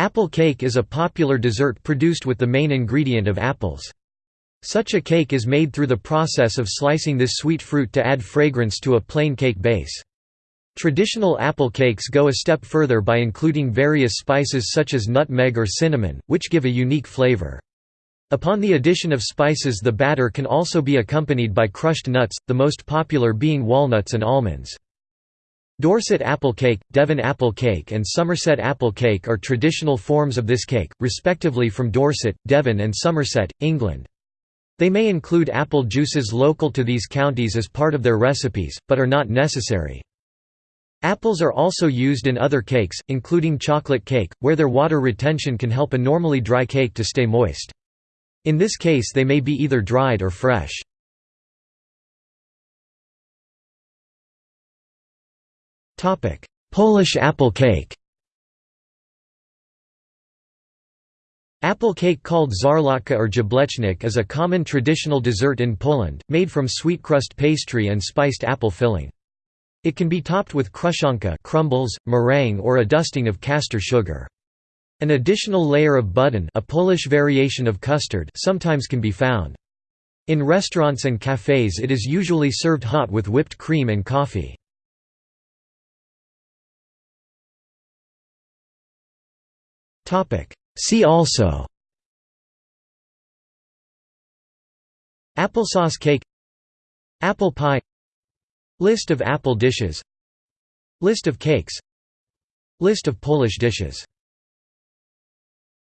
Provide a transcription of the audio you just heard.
Apple cake is a popular dessert produced with the main ingredient of apples. Such a cake is made through the process of slicing this sweet fruit to add fragrance to a plain cake base. Traditional apple cakes go a step further by including various spices such as nutmeg or cinnamon, which give a unique flavor. Upon the addition of spices the batter can also be accompanied by crushed nuts, the most popular being walnuts and almonds. Dorset apple cake, Devon apple cake and Somerset apple cake are traditional forms of this cake, respectively from Dorset, Devon and Somerset, England. They may include apple juices local to these counties as part of their recipes, but are not necessary. Apples are also used in other cakes, including chocolate cake, where their water retention can help a normally dry cake to stay moist. In this case they may be either dried or fresh. Polish apple cake Apple cake called szarlotka or jablecznik is a common traditional dessert in Poland, made from sweet crust pastry and spiced apple filling. It can be topped with kruszonka crumbles, meringue or a dusting of castor sugar. An additional layer of budyń a Polish variation of custard sometimes can be found. In restaurants and cafes it is usually served hot with whipped cream and coffee. See also. Applesauce cake. Apple pie. List of apple dishes. List of cakes. List of Polish dishes